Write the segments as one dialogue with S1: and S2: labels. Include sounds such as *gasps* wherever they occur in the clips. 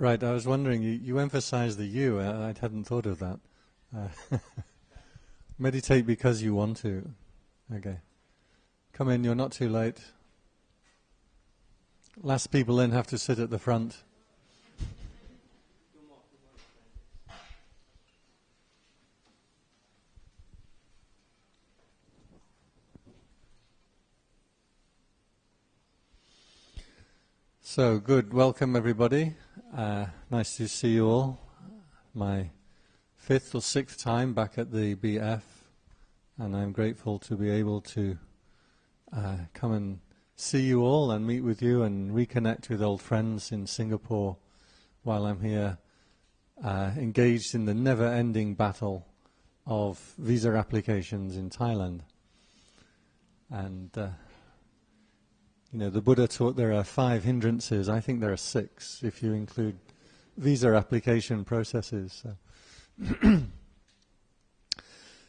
S1: Right, I was wondering, you, you emphasize the you. I, I hadn't thought of that. Uh, *laughs* meditate because you want to. Okay. Come in, you're not too late. Last people in have to sit at the front. So, good. Welcome, everybody. Uh, nice to see you all. My fifth or sixth time back at the BF, and I'm grateful to be able to uh, come and see you all and meet with you and reconnect with old friends in Singapore while I'm here uh, engaged in the never ending battle of visa applications in Thailand. And uh, you know, the Buddha taught there are five hindrances. I think there are six if you include visa application processes. So. *clears throat*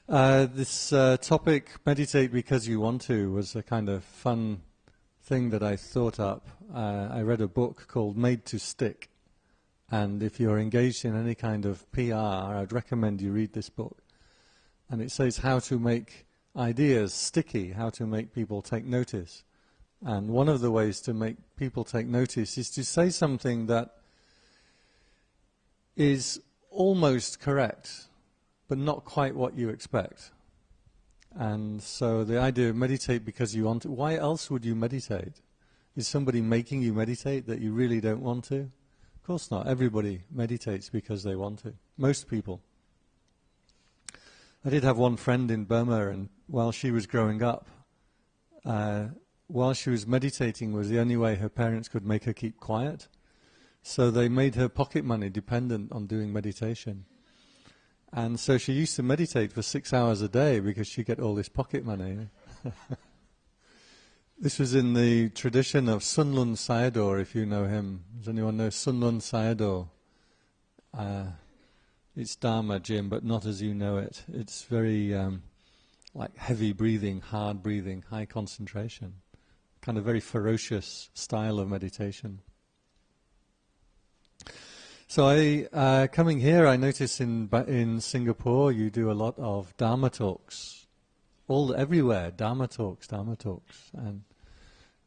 S1: uh, this uh, topic, meditate because you want to, was a kind of fun thing that I thought up. Uh, I read a book called Made to Stick. And if you're engaged in any kind of PR, I'd recommend you read this book. And it says how to make ideas sticky, how to make people take notice. And one of the ways to make people take notice is to say something that is almost correct, but not quite what you expect. And so the idea of meditate because you want to, why else would you meditate? Is somebody making you meditate that you really don't want to? Of course not. Everybody meditates because they want to. Most people. I did have one friend in Burma, and while she was growing up, uh, while she was meditating was the only way her parents could make her keep quiet. So they made her pocket money dependent on doing meditation. And so she used to meditate for six hours a day because she get all this pocket money. *laughs* this was in the tradition of Sunlun Sayadaw, if you know him. Does anyone know Sunlun Sayadaw? Uh, it's Dharma, Jim, but not as you know it. It's very um, like heavy breathing, hard breathing, high concentration kind of very ferocious style of meditation. So I, uh, coming here, I notice in in Singapore you do a lot of Dharma talks, all everywhere Dharma talks, Dharma talks, and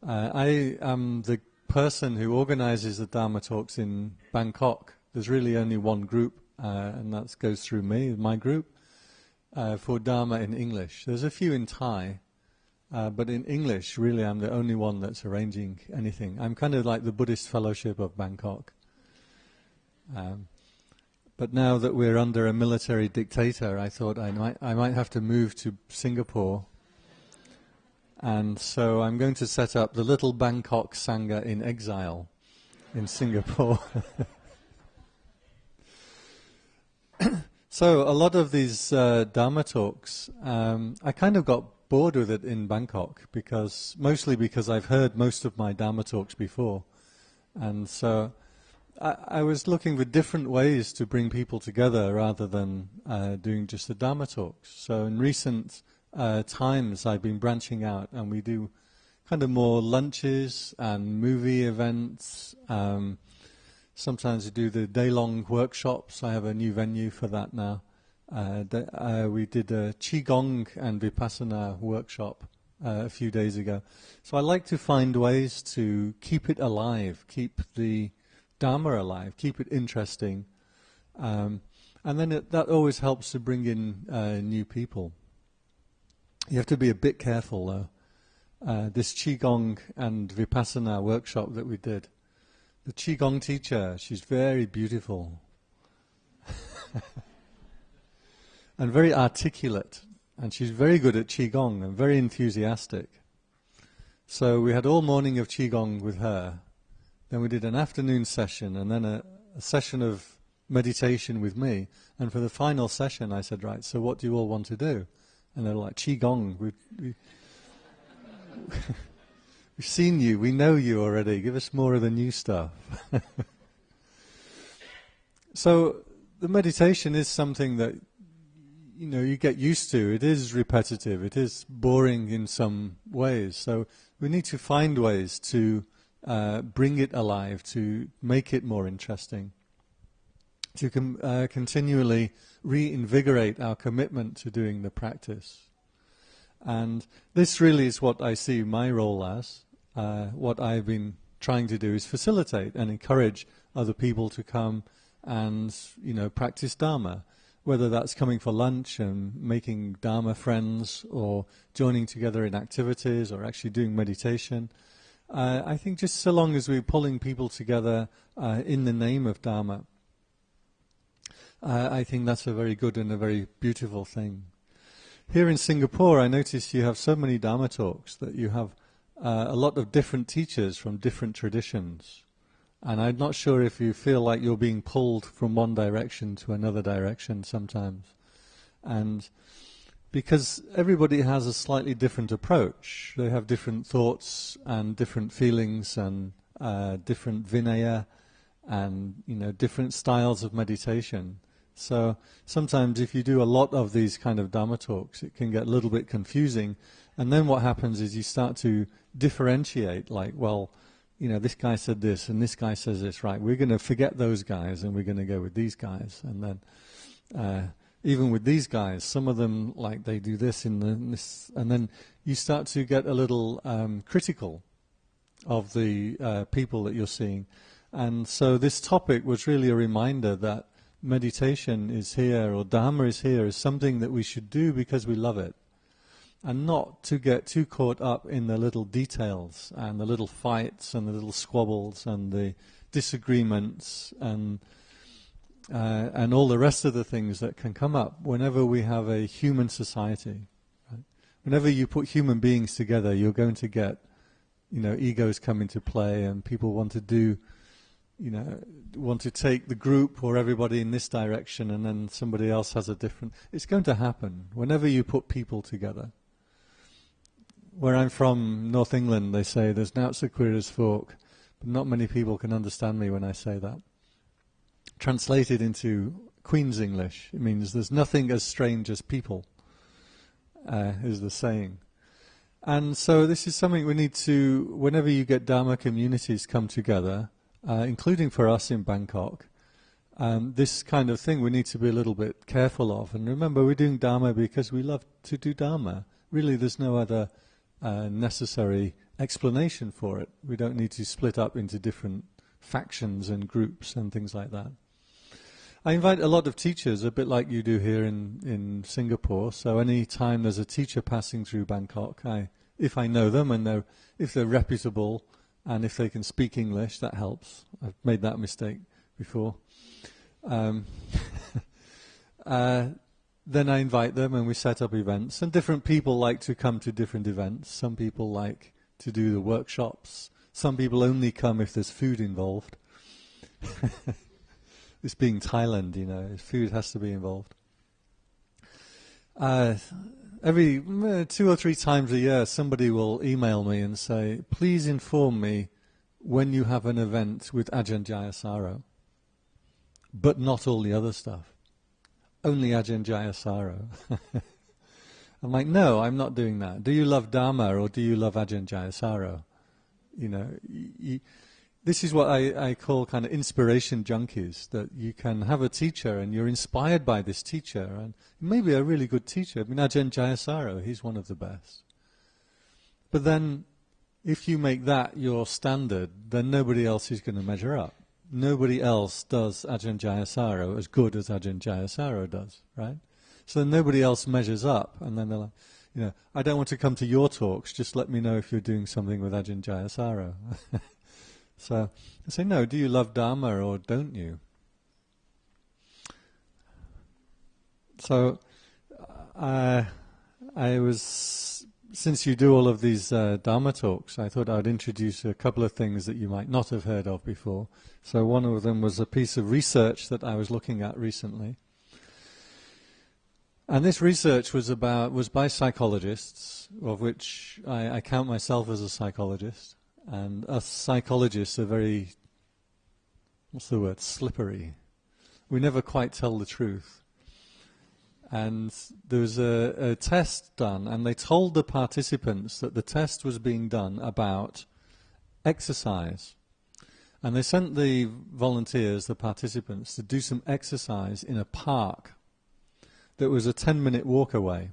S1: uh, I am the person who organises the Dharma talks in Bangkok. There's really only one group, uh, and that goes through me, my group, uh, for Dharma in English. There's a few in Thai, uh, but in English, really, I'm the only one that's arranging anything. I'm kind of like the Buddhist Fellowship of Bangkok. Um, but now that we're under a military dictator, I thought I might, I might have to move to Singapore. And so I'm going to set up the Little Bangkok Sangha in exile in Singapore. *laughs* so a lot of these uh, Dharma talks, um, I kind of got bored with it in Bangkok because mostly because I've heard most of my Dharma talks before, and so I, I was looking for different ways to bring people together rather than uh, doing just the Dharma talks. So in recent uh, times, I've been branching out, and we do kind of more lunches and movie events. Um, sometimes we do the day-long workshops. I have a new venue for that now. Uh, uh, we did a Qigong and Vipassana workshop uh, a few days ago. So I like to find ways to keep it alive, keep the Dharma alive, keep it interesting. Um, and then it, that always helps to bring in uh, new people. You have to be a bit careful though. Uh, this Qigong and Vipassana workshop that we did, the Qigong teacher, she's very beautiful. *laughs* and very articulate. And she's very good at Qigong and very enthusiastic. So we had all morning of Qigong with her. Then we did an afternoon session and then a, a session of meditation with me. And for the final session, I said, right, so what do you all want to do? And they're like, Qigong. We, we, *laughs* we've seen you. We know you already. Give us more of the new stuff. *laughs* so the meditation is something that you know you get used to. It is repetitive. It is boring in some ways. So we need to find ways to uh, bring it alive, to make it more interesting, to com- uh, continually reinvigorate our commitment to doing the practice. And this really is what I see my role as. Uh, what I've been trying to do is facilitate and encourage other people to come and you know practice Dharma, whether that's coming for lunch and making Dharma friends, or joining together in activities, or actually doing meditation. Uh, I think just so long as we're pulling people together uh, in the name of Dharma, uh, I think that's a very good and a very beautiful thing. Here in Singapore, I notice you have so many Dharma talks that you have uh, a lot of different teachers from different traditions. And I'm not sure if you feel like you're being pulled from one direction to another direction sometimes. And because everybody has a slightly different approach, they have different thoughts and different feelings and uh, different vinaya and you know different styles of meditation. So sometimes if you do a lot of these kind of Dharma talks, it can get a little bit confusing. And then what happens is you start to differentiate, like, well, you know, this guy said this and this guy says this, right? We're going to forget those guys and we're going to go with these guys. And then, uh, even with these guys, some of them, like, they do this in, the, in this, and then you start to get a little um, critical of the uh, people that you're seeing. And so this topic was really a reminder that meditation is here or Dharma is here is something that we should do because we love it and not to get too caught up in the little details and the little fights and the little squabbles and the disagreements and uh, and all the rest of the things that can come up whenever we have a human society. Right? Whenever you put human beings together, you're going to get, you know, egos come into play and people want to do, you know, want to take the group or everybody in this direction and then somebody else has a different. It's going to happen whenever you put people together where I'm from, North England, they say there's naught so queer as folk, but not many people can understand me when I say that. Translated into Queen's English, it means there's nothing as strange as people, uh, is the saying. And so this is something we need to, whenever you get Dharma communities come together, uh, including for us in Bangkok, um, this kind of thing we need to be a little bit careful of. And remember, we're doing Dharma because we love to do Dharma. Really, there's no other necessary explanation for it. We don't need to split up into different factions and groups and things like that. I invite a lot of teachers, a bit like you do here in, in Singapore. So any time there's a teacher passing through Bangkok, I, if I know them and they're, if they're reputable and if they can speak English, that helps. I've made that mistake before. Um, *laughs* uh, then I invite them and we set up events. And different people like to come to different events. Some people like to do the workshops. Some people only come if there's food involved. *laughs* this being Thailand, you know, food has to be involved. Uh, every uh, two or three times a year, somebody will email me and say, please inform me when you have an event with Ajahn Jayasaro, but not all the other stuff only Ajahn Jayasaro. *laughs* I'm like, no, I'm not doing that. Do you love Dharma or do you love Ajahn Jayasaro? You know, this is what I, I call kind of inspiration junkies, that you can have a teacher and you're inspired by this teacher, and maybe a really good teacher. I mean, Ajahn Jayasaro, he's one of the best. But then, if you make that your standard, then nobody else is going to measure up nobody else does Ajahn Jayasaro as good as Ajahn Jayasaro does, right? So nobody else measures up, and then they're like, you know, I don't want to come to your talks, just let me know if you're doing something with Ajahn Jayasaro. *laughs* so I say, no, do you love Dharma or don't you? So uh, I was since you do all of these uh, Dharma talks, I thought I'd introduce a couple of things that you might not have heard of before. So one of them was a piece of research that I was looking at recently. And this research was about was by psychologists, of which I, I count myself as a psychologist. And us psychologists are very, what's the word, slippery. We never quite tell the truth and there was a, a, test done, and they told the participants that the test was being done about exercise. And they sent the volunteers, the participants, to do some exercise in a park that was a 10 minute walk away.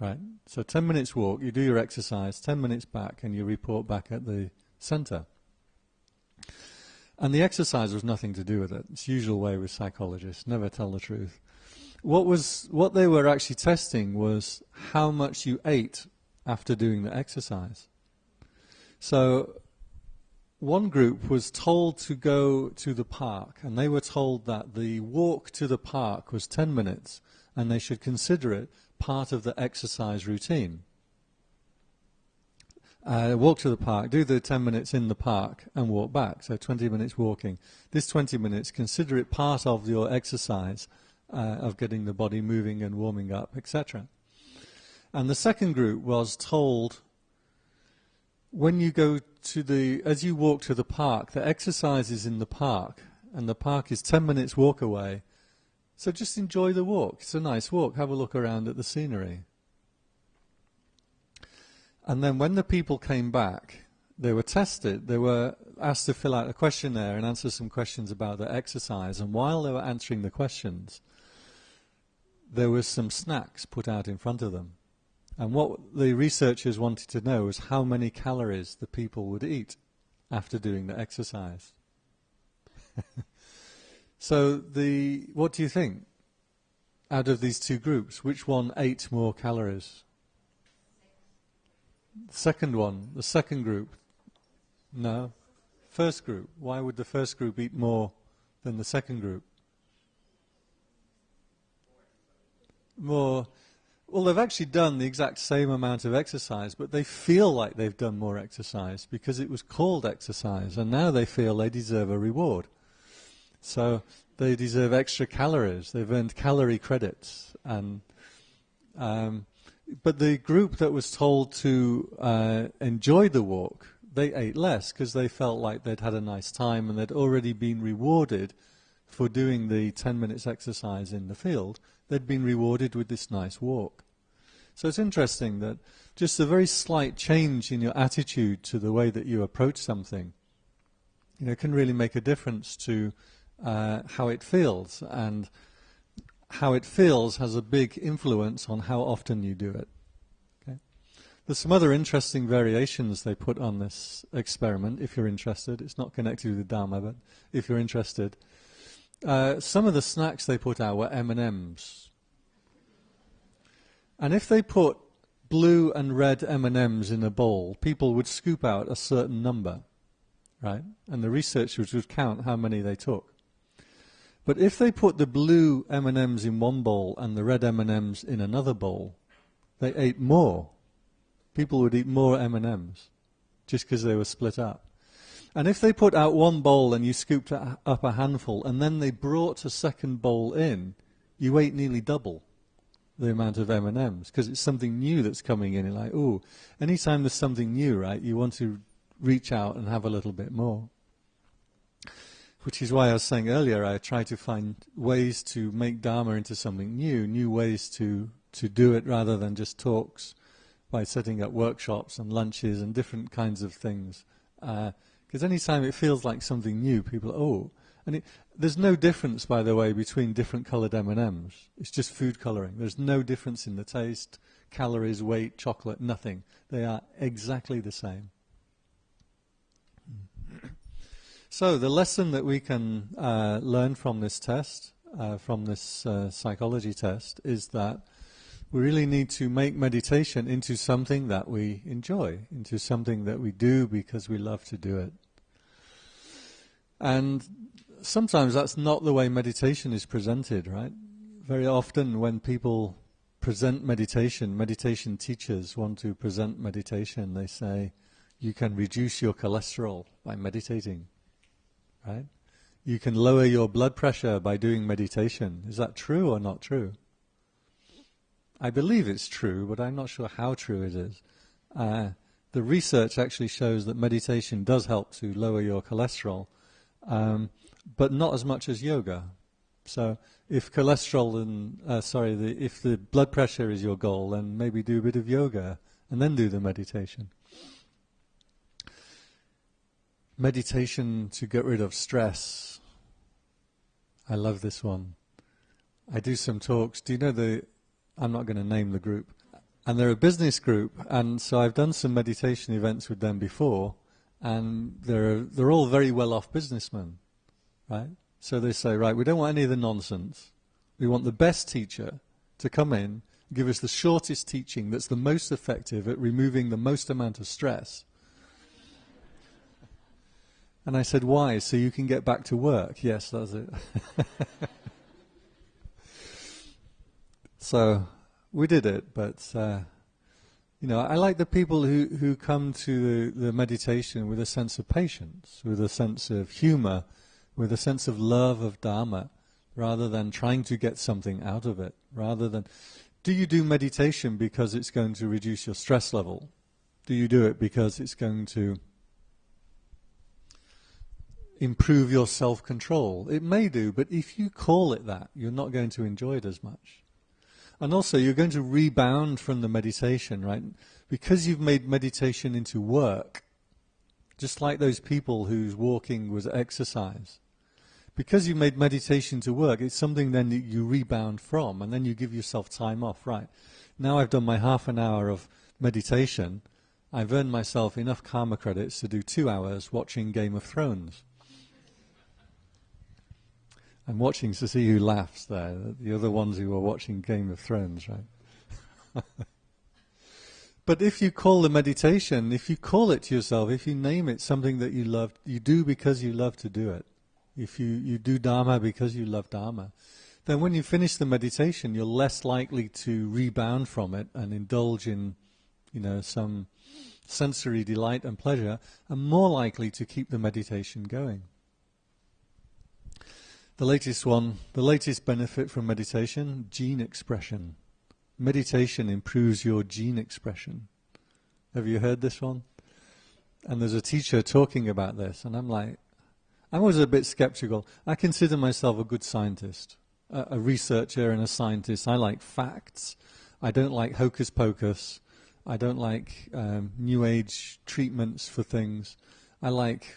S1: Right? So 10 minutes walk, you do your exercise, 10 minutes back, and you report back at the center. And the exercise was nothing to do with it. It's usual way with psychologists, never tell the truth. What was what they were actually testing was how much you ate after doing the exercise. So one group was told to go to the park, and they were told that the walk to the park was 10 minutes, and they should consider it part of the exercise routine. Uh, walk to the park, do the 10 minutes in the park, and walk back. So 20 minutes walking. This 20 minutes, consider it part of your exercise uh, of getting the body moving and warming up, etc. And the second group was told when you go to the, as you walk to the park, the exercise is in the park, and the park is 10 minutes walk away. So just enjoy the walk. It's a nice walk. Have a look around at the scenery. And then when the people came back, they were tested. They were asked to fill out a questionnaire and answer some questions about their exercise. And while they were answering the questions, there was some snacks put out in front of them. And what the researchers wanted to know was how many calories the people would eat after doing the exercise. *laughs* so the what do you think? Out of these two groups, which one ate more calories? Second one, the second group. No. First group. Why would the first group eat more than the second group? More. Well, they've actually done the exact same amount of exercise, but they feel like they've done more exercise because it was called exercise, and now they feel they deserve a reward. So they deserve extra calories. They've earned calorie credits, and um, but the group that was told to uh, enjoy the walk, they ate less because they felt like they'd had a nice time and they'd already been rewarded for doing the 10 minutes exercise in the field. They'd been rewarded with this nice walk. So it's interesting that just a very slight change in your attitude to the way that you approach something, you know, can really make a difference to uh, how it feels. And how it feels has a big influence on how often you do it. Okay? There's some other interesting variations they put on this experiment, if you're interested. It's not connected with the Dharma, but if you're interested. Uh, some of the snacks they put out were M&Ms. And if they put blue and red M&Ms in a bowl, people would scoop out a certain number, right? And the researchers would count how many they took. But if they put the blue M&Ms in one bowl and the red M&Ms in another bowl, they ate more. People would eat more M&Ms just because they were split up. And if they put out one bowl and you scooped up a handful and then they brought a second bowl in, you ate nearly double the amount of M&Ms because it's something new that's coming in. You're like, oh, anytime there's something new, right, you want to reach out and have a little bit more which is why I was saying earlier, I try to find ways to make Dharma into something new, new ways to, to do it rather than just talks by setting up workshops and lunches and different kinds of things. Uh, Because uh, anytime it feels like something new, people, oh, and it, there's no difference, by the way, between different coloured M&Ms. It's just food colouring. There's no difference in the taste, calories, weight, chocolate, nothing. They are exactly the same. *clears throat* So the lesson that we can uh, learn from this test, uh, from this uh, psychology test, is that we really need to make meditation into something that we enjoy, into something that we do because we love to do it. And sometimes that's not the way meditation is presented, right? Very often when people present meditation, meditation teachers want to present meditation, they say, you can reduce your cholesterol by meditating right? You can lower your blood pressure by doing meditation. Is that true or not true? I believe it's true, but I'm not sure how true it is. Uh, the research actually shows that meditation does help to lower your cholesterol, um, but not as much as yoga. So if cholesterol and uh, sorry, the, if the blood pressure is your goal, then maybe do a bit of yoga and then do the meditation. meditation to get rid of stress. I love this one. I do some talks. Do you know the? I'm not going to name the group, and they're a business group, and so I've done some meditation events with them before, and they're they're all very well off businessmen, right? So they say, right, we don't want any of the nonsense. We want the best teacher to come in, give us the shortest teaching that's the most effective at removing the most amount of stress. And I said, why? So you can get back to work. Yes, that's it. *laughs* so we did it, but uh, you know, I like the people who, who come to the, the meditation with a sense of patience, with a sense of humor, with a sense of love of Dharma, rather than trying to get something out of it, rather than do you do meditation because it's going to reduce your stress level? Do you do it because it's going to improve your self-control? It may do, but if you call it that, you're not going to enjoy it as much. And also, you're going to rebound from the meditation, right? Because you've made meditation into work, just like those people whose walking was exercise because you made meditation to work, it's something then that you rebound from, and then you give yourself time off. Right now, I've done my half an hour of meditation. I've earned myself enough karma credits to do two hours watching Game of Thrones. I'm watching to see who laughs there. The other ones who are watching Game of Thrones, right? *laughs* but if you call the meditation, if you call it to yourself, if you name it something that you love, you do because you love to do it if you, you do Dharma because you love Dharma, then when you finish the meditation, you're less likely to rebound from it and indulge in, you know, some sensory delight and pleasure, and more likely to keep the meditation going. The latest one, the latest benefit from meditation, gene expression. Meditation improves your gene expression. Have you heard this one? And there's a teacher talking about this, and I'm like, I'm always a bit skeptical. I consider myself a good scientist, a, a researcher and a scientist. I like facts. I don't like hocus pocus. I don't like um, new age treatments for things. I like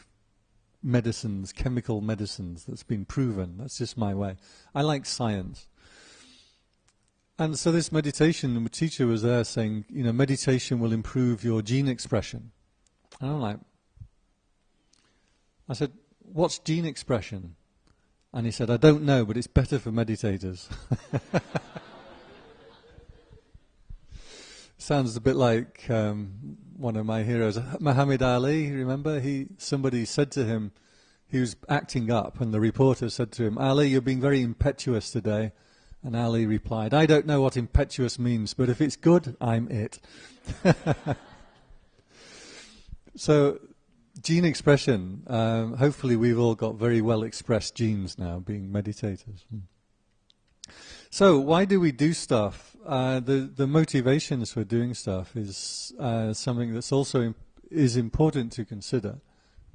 S1: medicines, chemical medicines that's been proven. That's just my way. I like science. And so this meditation, teacher was there saying, you know, meditation will improve your gene expression. And I'm like, I said, what's gene expression? And he said, I don't know, but it's better for meditators. *laughs* Sounds a bit like um, one of my heroes, Muhammad Ali. Remember, he somebody said to him, he was acting up, and the reporter said to him, Ali, you're being very impetuous today. And Ali replied, I don't know what impetuous means, but if it's good, I'm it. *laughs* so Gene expression. Um, hopefully, we've all got very well expressed genes now, being meditators. So, why do we do stuff? Uh, the the motivations for doing stuff is uh, something that's also imp- is important to consider.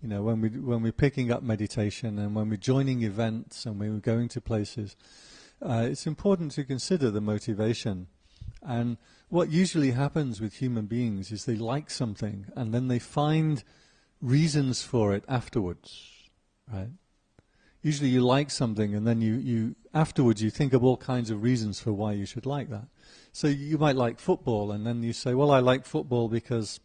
S1: You know, when we when we're picking up meditation and when we're joining events and when we're going to places, uh, it's important to consider the motivation. And what usually happens with human beings is they like something and then they find reasons for it afterwards, right? Usually you like something and then you, you afterwards you think of all kinds of reasons for why you should like that. So you might like football and then you say, well, I like football because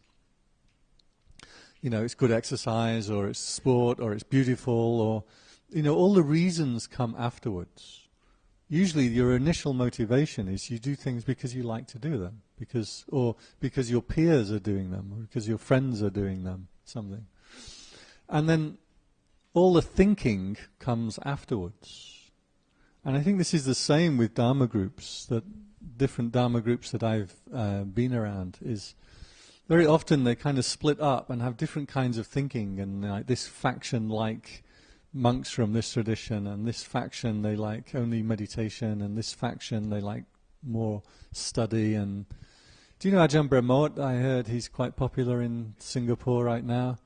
S1: you know, it's good exercise or it's sport or it's beautiful or, you know, all the reasons come afterwards. Usually your initial motivation is you do things because you like to do them, because, or because your peers are doing them, or because your friends are doing them something. And then all the thinking comes afterwards. And I think this is the same with Dharma groups, that different Dharma groups that I've uh, been around is very often they kind of split up and have different kinds of thinking and like this faction like monks from this tradition and this faction they like only meditation and this faction they like more study and do you know Ajahn Brahmot? I heard he's quite popular in Singapore right now.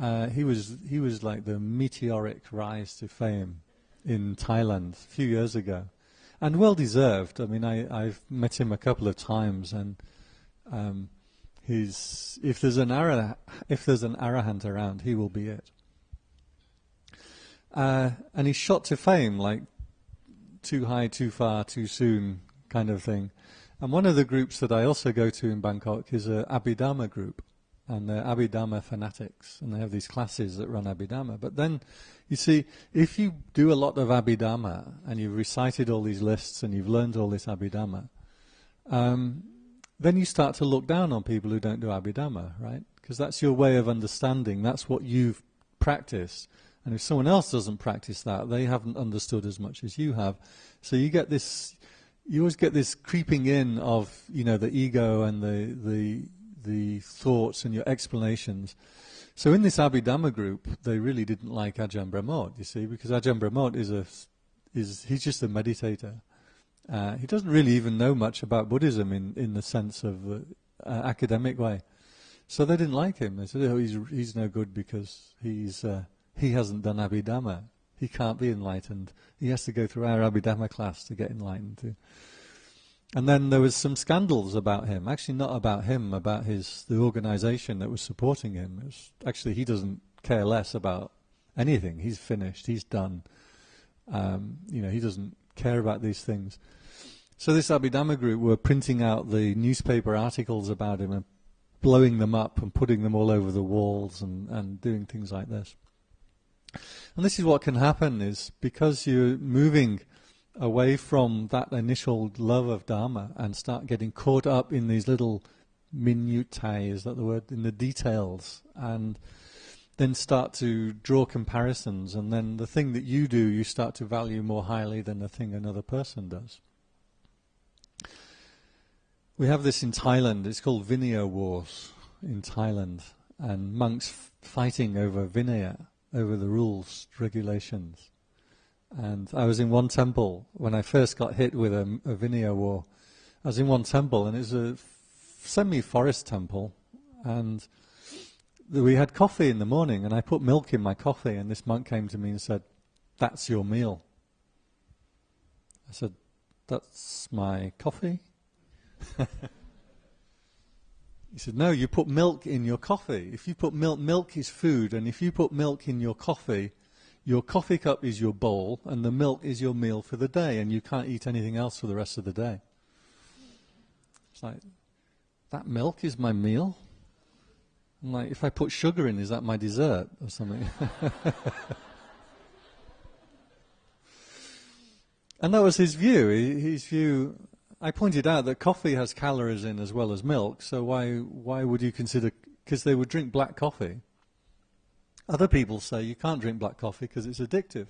S1: Uh, he was he was like the meteoric rise to fame in Thailand a few years ago, and well deserved. I mean, I, I've met him a couple of times, and um, he's if there's an ara, if there's an arahant around, he will be it. uh, and he shot to fame like too high, too far, too soon kind of thing. And one of the groups that I also go to in Bangkok is a Abhidharma group, and they're Abhidharma fanatics, and they have these classes that run Abhidharma. But then, you see, if you do a lot of Abhidharma and you've recited all these lists and you've learned all this Abhidharma, um, then you start to look down on people who don't do Abhidharma, right? Because that's your way of understanding. That's what you've practiced. And if someone else doesn't practice that, they haven't understood as much as you have. So you get this, you always get this creeping in of, you know, the ego and the, the, the thoughts and your explanations. So in this Abhidhamma group, they really didn't like Ajahn Brahmot, you see, because Ajahn Brahmot is a, is, he's just a meditator. Uh, he doesn't really even know much about Buddhism in, in the sense of uh, uh, academic way. So they didn't like him. They said, "Oh, he's he's no good because he's uh, he hasn't done Abhidhamma. He can't be enlightened. He has to go through our Abhidhamma class to get enlightened too." And then there was some scandals about him. Actually, not about him, about his the organisation that was supporting him. Was, actually, he doesn't care less about anything. He's finished. He's done. Um, you know, he doesn't care about these things. So this Abhidhamma group were printing out the newspaper articles about him and blowing them up and putting them all over the walls and, and doing things like this. And this is what can happen is because you're moving away from that initial love of Dharma and start getting caught up in these little minutiae, is that the word, in the details, and then start to draw comparisons, and then the thing that you do, you start to value more highly than the thing another person does. We have this in Thailand. It's called Vinaya Wars in Thailand, and monks fighting over Vinaya, over the rules, regulations. And I was in one temple when I first got hit with a, a Vinaya war. I was in one temple, and it was a semi-forest temple, and we had coffee in the morning, and I put milk in my coffee, and this monk came to me and said, "That's your meal." I said, "That's my coffee." *laughs* he said, No, you put milk in your coffee. If you put milk, milk is food, and if you put milk in your coffee, your coffee cup is your bowl, and the milk is your meal for the day, and you can't eat anything else for the rest of the day. It's like, that milk is my meal? I'm like, if I put sugar in, is that my dessert or something? *laughs* and that was his view. His view I pointed out that coffee has calories in as well as milk, so why why would you consider? Because they would drink black coffee. Other people say you can't drink black coffee because it's addictive.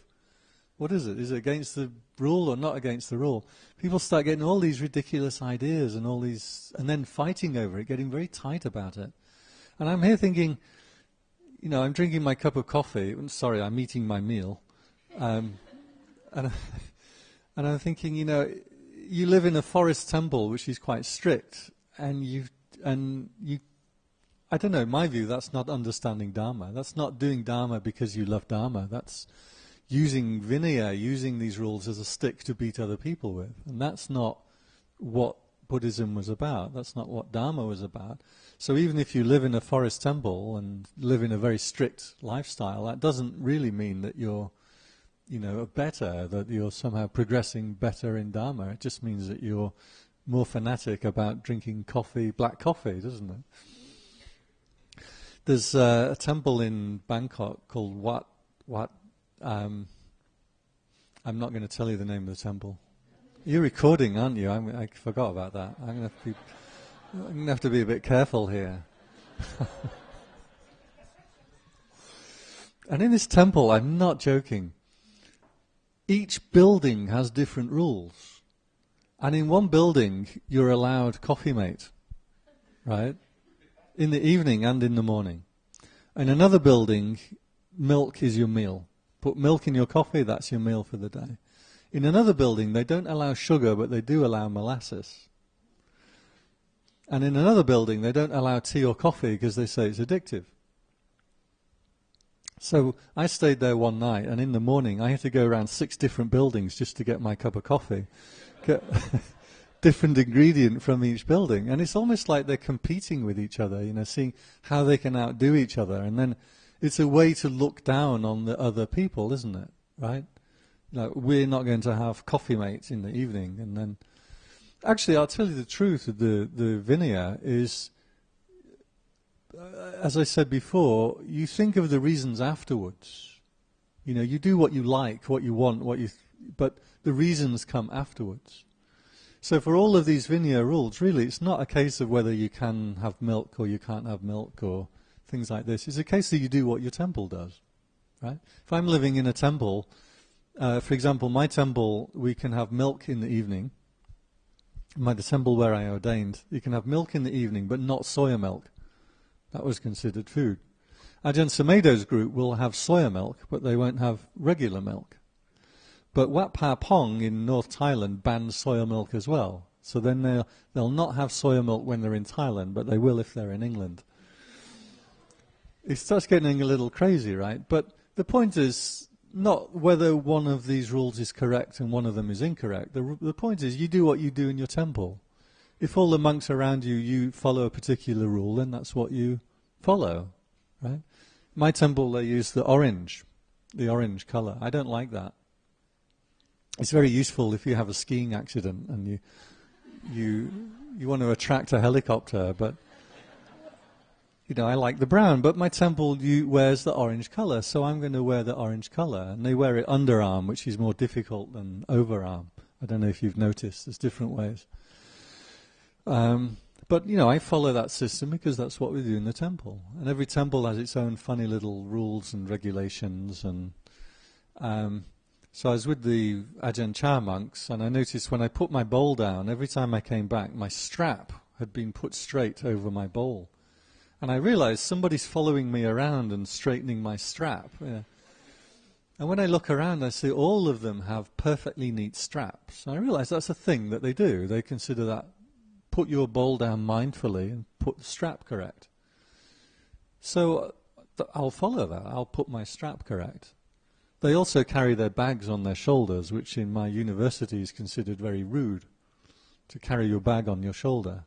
S1: What is it? Is it against the rule or not against the rule? People start getting all these ridiculous ideas and all these, and then fighting over it, getting very tight about it. And I'm here thinking, you know, I'm drinking my cup of coffee. Sorry, I'm eating my meal, um, and *laughs* and I'm thinking, you know, you live in a forest temple, which is quite strict, and you and you. I don't know. In my view, that's not understanding Dharma. That's not doing Dharma because you love Dharma. That's using Vinaya, using these rules as a stick to beat other people with, and that's not what Buddhism was about. That's not what Dharma was about. So even if you live in a forest temple and live in a very strict lifestyle, that doesn't really mean that you're you know, better, that you're somehow progressing better in Dharma. It just means that you're more fanatic about drinking coffee, black coffee, doesn't it? There's a temple in Bangkok called Wat Wat. Um, I'm not going to tell you the name of the temple. You're recording, aren't you? I'm, i forgot about that. I'm going to be, I'm to have to be a bit careful here. *laughs* and in this temple, I'm not joking each building has different rules. And in one building, you're allowed coffee mate, right? In the evening and in the morning. In another building, milk is your meal. Put milk in your coffee, that's your meal for the day. In another building, they don't allow sugar, but they do allow molasses. And in another building, they don't allow tea or coffee because they say it's addictive. So I stayed there one night, and in the morning I had to go around six different buildings just to get my cup of coffee. *laughs* Different ingredient from each building, and it's almost like they're competing with each other. You know, seeing how they can outdo each other, and then it's a way to look down on the other people, isn't it? Right? Like we're not going to have coffee mates in the evening, and then actually, I'll tell you the truth. The the vinaya is, uh, as I said before, you think of the reasons afterwards. You know, you do what you like, what you want, what you, th- but the reasons come afterwards. So for all of these Vinaya rules, really, it's not a case of whether you can have milk or you can't have milk or things like this. It's a case that you do what your temple does, right? If I'm living in a temple, uh, for example, my temple, we can have milk in the evening. My the temple where I ordained, you can have milk in the evening, but not soya milk. That was considered food. Ajahn Sumedho's group will have soya milk, but they won't have regular milk. But Wat Pa Pong in North Thailand bans soya milk as well. So then they'll, they'll not have soya milk when they're in Thailand, but they will if they're in England. It starts getting a little crazy, right? But the point is not whether one of these rules is correct and one of them is incorrect. The, the point is you do what you do in your temple. If all the monks around you, you follow a particular rule, then that's what you follow, right? My temple, they use the orange, the orange color. I don't like that. It's very useful if you have a skiing accident and you you you want to attract a helicopter, but you know I like the brown. But my temple you, wears the orange color, so I'm going to wear the orange color. And they wear it underarm, which is more difficult than overarm. I don't know if you've noticed. There's different ways. Um, but you know, I follow that system because that's what we do in the temple, and every temple has its own funny little rules and regulations. And um, so I was with the Ajahn Chah monks, and I noticed when I put my bowl down, every time I came back, my strap had been put straight over my bowl, and I realized somebody's following me around and straightening my strap. Yeah. And when I look around, I see all of them have perfectly neat straps. And I realize that's a thing that they do. They consider that put your bowl down mindfully and put the strap correct. So uh, th- I'll follow that. I'll put my strap correct. They also carry their bags on their shoulders, which in my university is considered very rude to carry your bag on your shoulder.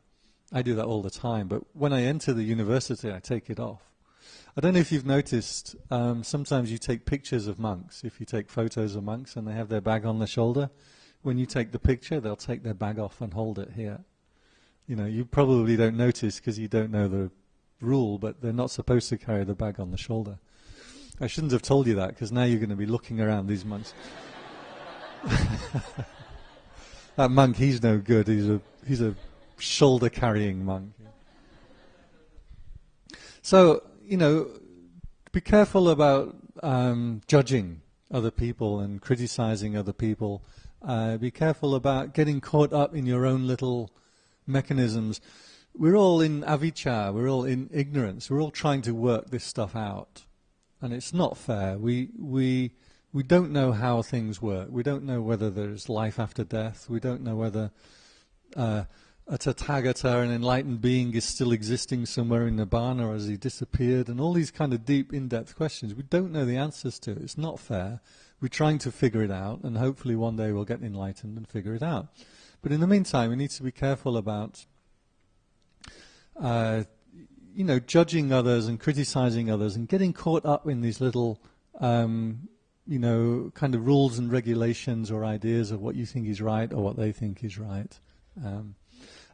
S1: I do that all the time, but when I enter the university, I take it off. I don't know if you've noticed, um, sometimes you take pictures of monks. If you take photos of monks and they have their bag on their shoulder, when you take the picture, they'll take their bag off and hold it here you know, you probably don't notice because you don't know the rule, but they're not supposed to carry the bag on the shoulder. I shouldn't have told you that because now you're going to be looking around these monks. *laughs* that monk, he's no good. He's a he's a shoulder carrying monk. So you know, be careful about um, judging other people and criticizing other people. Uh, be careful about getting caught up in your own little mechanisms. We're all in avijja, we're all in ignorance, we're all trying to work this stuff out. And it's not fair. We, we, we don't know how things work. We don't know whether there's life after death. We don't know whether uh, a Tathagata, an enlightened being, is still existing somewhere in Nibbana or has he disappeared? And all these kind of deep, in-depth questions. We don't know the answers to. It's not fair. We're trying to figure it out, and hopefully one day we'll get enlightened and figure it out. But in the meantime, we need to be careful about, uh, you know, judging others and criticizing others and getting caught up in these little, um, you know, kind of rules and regulations or ideas of what you think is right or what they think is right. Um,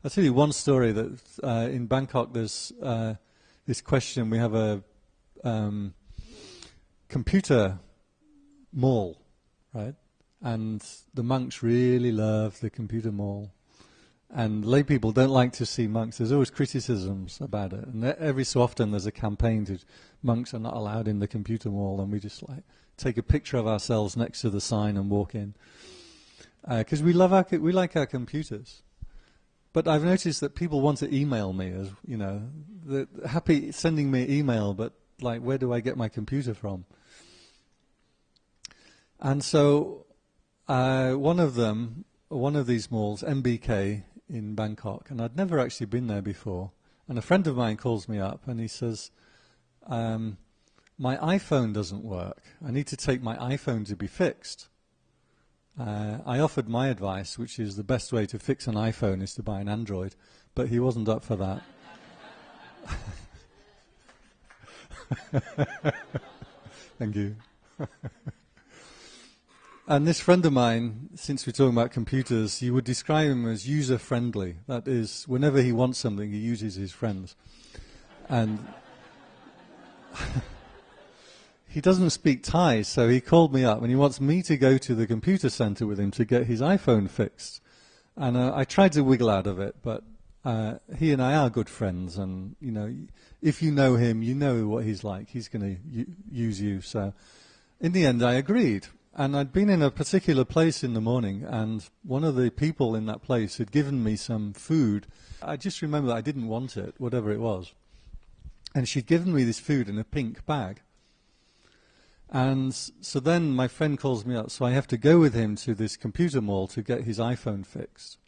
S1: I'll tell you one story that uh, in Bangkok there's uh, this question. We have a um, computer mall, right? and the monks really love the computer mall. And lay people don't like to see monks. There's always criticisms about it, and every so often there's a campaign to monks are not allowed in the computer mall, and we just like take a picture of ourselves next to the sign and walk in because uh, we love our we like our computers. But I've noticed that people want to email me as you know, happy sending me email, but like where do I get my computer from? And so uh, one of them, one of these malls, MBK in Bangkok, and I'd never actually been there before. And a friend of mine calls me up and he says, um, "My iPhone doesn't work. I need to take my iPhone to be fixed." Uh, I offered my advice, which is the best way to fix an iPhone is to buy an Android, but he wasn't up for that. *laughs* Thank you. *laughs* and this friend of mine, since we're talking about computers, you would describe him as user friendly. That is, whenever he wants something, he uses his friends. And *laughs* he doesn't speak Thai, so he called me up and he wants me to go to the computer center with him to get his iPhone fixed. And uh, I tried to wiggle out of it, but uh, he and I are good friends, and you know, if you know him, you know what he's like. He's going to use you. So, in the end, I agreed. And I'd been in a particular place in the morning, and one of the people in that place had given me some food. I just remember I didn't want it, whatever it was. And she'd given me this food in a pink bag. And so then my friend calls me up, so I have to go with him to this computer mall to get his iPhone fixed.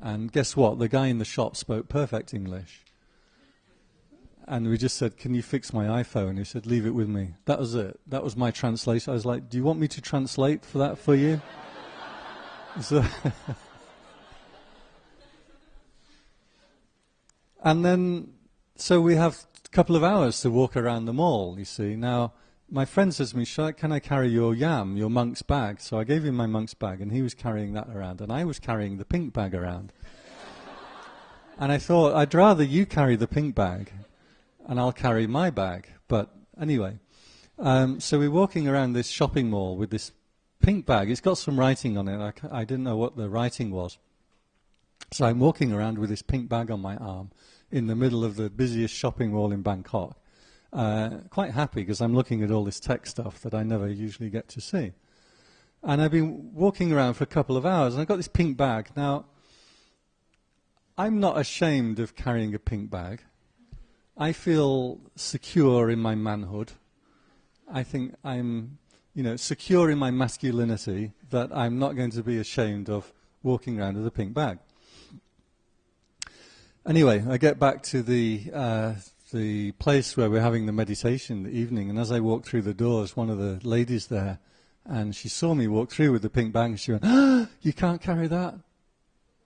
S1: And guess what? The guy in the shop spoke perfect English. And we just said, Can you fix my iPhone? He said, Leave it with me. That was it. That was my translation. I was like, Do you want me to translate for that for you? *laughs* so *laughs* and then, so we have a couple of hours to walk around the mall, you see. Now, my friend says to me, Can I carry your yam, your monk's bag? So I gave him my monk's bag, and he was carrying that around, and I was carrying the pink bag around. *laughs* and I thought, I'd rather you carry the pink bag, and I'll carry my bag. But anyway, um, so we're walking around this shopping mall with this pink bag. It's got some writing on it. I, I didn't know what the writing was. So I'm walking around with this pink bag on my arm in the middle of the busiest shopping mall in Bangkok uh, quite happy because I'm looking at all this tech stuff that I never usually get to see. And I've been walking around for a couple of hours, and I've got this pink bag. Now, I'm not ashamed of carrying a pink bag. I feel secure in my manhood. I think I'm, you know, secure in my masculinity that I'm not going to be ashamed of walking around with a pink bag. Anyway, I get back to the uh, the place where we're having the meditation in the evening, and as I walked through the doors, one of the ladies there, and she saw me walk through with the pink bag, and she went, ah, *gasps* you can't carry that.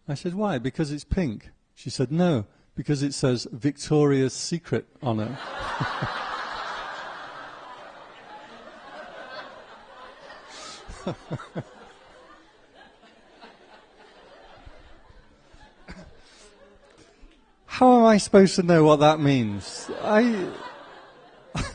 S1: I said, why? Because it's pink. She said, no, because it says Victoria's Secret on it. How am I supposed to know what that means? I. *laughs*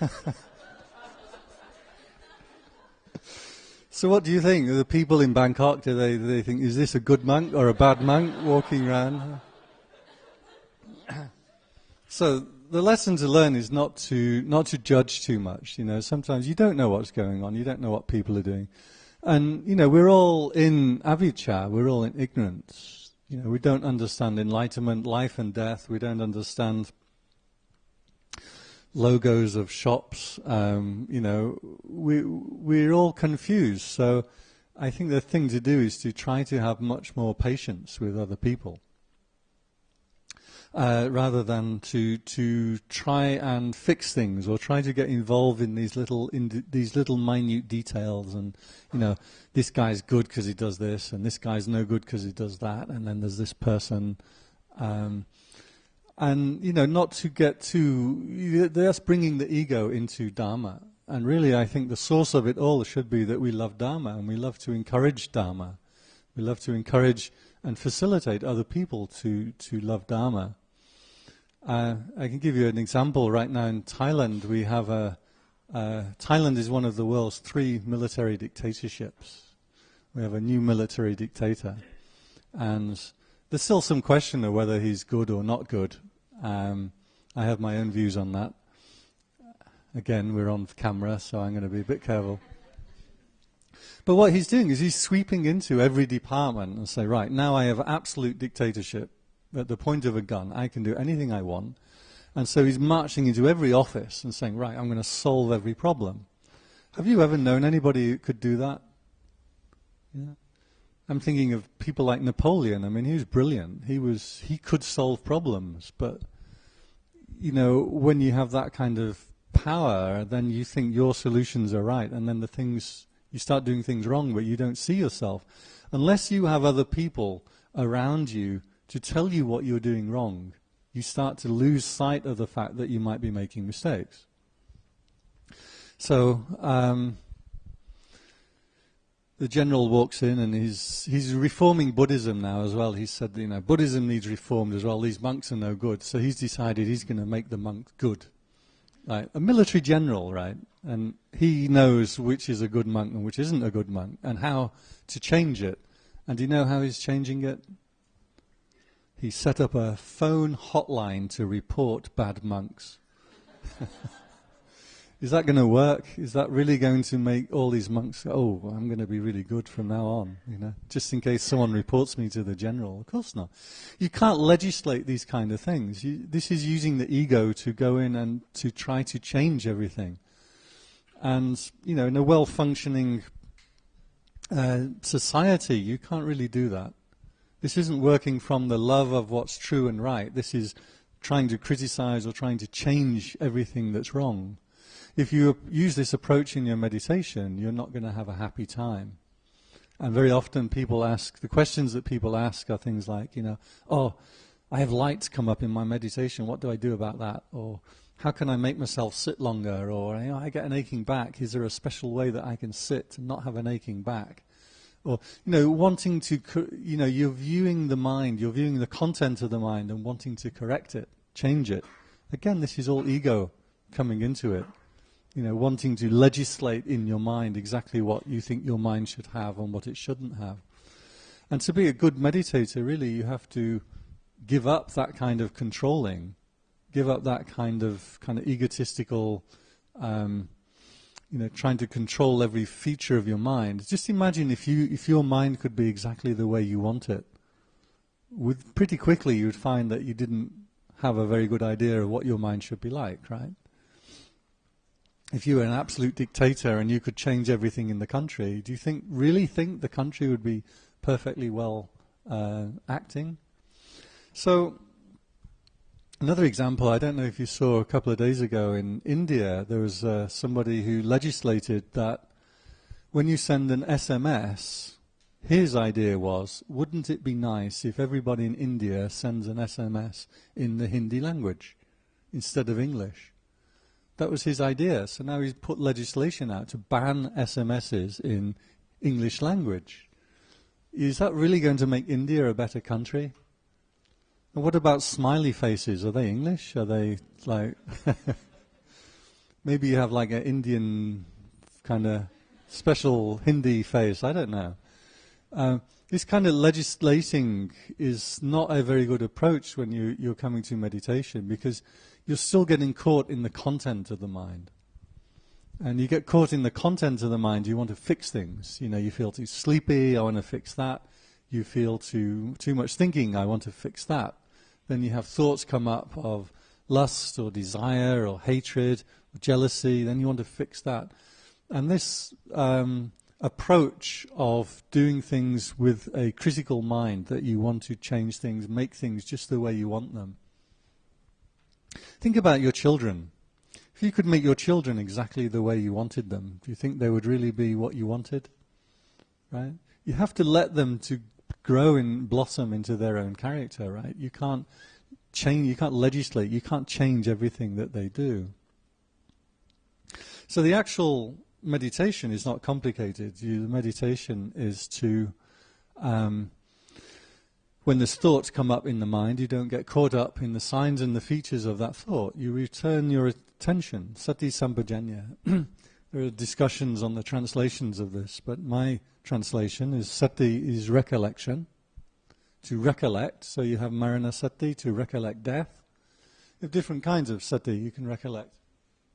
S1: so, what do you think? The people in Bangkok, do they, do they think, is this a good monk or a bad monk walking around? So, the lesson to learn is not to not to judge too much. You know, sometimes you don't know what's going on. You don't know what people are doing, and you know, we're all in avijja. We're all in ignorance. You know, we don't understand enlightenment, life and death. We don't understand logos of shops. Um, you know, we we're all confused. So, I think the thing to do is to try to have much more patience with other people uh, rather than to to try and fix things or try to get involved in these little in these little minute details and you know this guy's good because he does this and this guy's no good because he does that and then there's this person um, and you know not to get too that's bringing the ego into dharma. And really I think the source of it all should be that we love dharma and we love to encourage dharma. We love to encourage and facilitate other people to, to love Dharma. Uh, I can give you an example. Right now in Thailand, we have a. Uh, Thailand is one of the world's three military dictatorships. We have a new military dictator. And there's still some question of whether he's good or not good. Um, I have my own views on that. Again, we're on camera, so I'm going to be a bit careful. But what he's doing is he's sweeping into every department and say, right, now I have absolute dictatorship at the point of a gun. I can do anything I want. And so he's marching into every office and saying, right, I'm going to solve every problem. Have you ever known anybody who could do that? Yeah. I'm thinking of people like Napoleon. I mean, he was brilliant. He was he could solve problems, but you know, when you have that kind of power, then you think your solutions are right, and then the things you start doing things wrong, but you don't see yourself. Unless you have other people around you to tell you what you're doing wrong, you start to lose sight of the fact that you might be making mistakes. So um, the general walks in and he's he's reforming Buddhism now as well. He said, you know, Buddhism needs reformed as well. These monks are no good. So he's decided he's going to make the monks good. A military general, right? And he knows which is a good monk and which isn't a good monk and how to change it. And do you know how he's changing it? He set up a phone hotline to report bad monks. *laughs* is that going to work? Is that really going to make all these monks oh, I'm going to be really good from now on, you know, just in case someone reports me to the general? Of course not. You can't legislate these kind of things. You, this is using the ego to go in and to try to change everything. And, you know, in a well-functioning uh, society, you can't really do that. This isn't working from the love of what's true and right. This is trying to criticize or trying to change everything that's wrong if you use this approach in your meditation, you're not going to have a happy time. And very often people ask, the questions that people ask are things like, you know, oh, I have lights come up in my meditation, what do I do about that? Or how can I make myself sit longer? Or you know, I get an aching back, is there a special way that I can sit and not have an aching back? Or, you know, wanting to, you know, you're viewing the mind, you're viewing the content of the mind and wanting to correct it, change it. Again, this is all ego coming into it you know, wanting to legislate in your mind exactly what you think your mind should have and what it shouldn't have. And to be a good meditator, really, you have to give up that kind of controlling, give up that kind of kind of egotistical, um, you know, trying to control every feature of your mind. Just imagine if you if your mind could be exactly the way you want it. With pretty quickly, you'd find that you didn't have a very good idea of what your mind should be like, right? If you were an absolute dictator and you could change everything in the country, do you think really think the country would be perfectly well uh, acting? So another example, I don't know if you saw a couple of days ago in India, there was uh, somebody who legislated that when you send an SMS, his idea was, wouldn't it be nice if everybody in India sends an SMS in the Hindi language instead of English? That was his idea. So now he's put legislation out to ban SMSs in English language. Is that really going to make India a better country? And what about smiley faces? Are they English? Are they like... *laughs* maybe you have like an Indian kind of special Hindi face. I don't know. Uh, this kind of legislating is not a very good approach when you, you're coming to meditation because you're still getting caught in the content of the mind. And you get caught in the content of the mind, you want to fix things. You know, you feel too sleepy, I want to fix that. You feel too, too much thinking, I want to fix that. Then you have thoughts come up of lust or desire or hatred or jealousy, then you want to fix that. And this um, approach of doing things with a critical mind, that you want to change things, make things just the way you want them, Think about your children. If you could make your children exactly the way you wanted them, do you think they would really be what you wanted? Right? You have to let them to grow and blossom into their own character, right? You can't change, you can't legislate, you can't change everything that they do. So the actual meditation is not complicated. You, the meditation is to um, when there's thoughts come up in the mind, you don't get caught up in the signs and the features of that thought. You return your attention, sati sampajanya. *clears throat* there are discussions on the translations of this, but my translation is sati is recollection, to recollect. So you have marana sati, to recollect death. You have different kinds of sati. You can recollect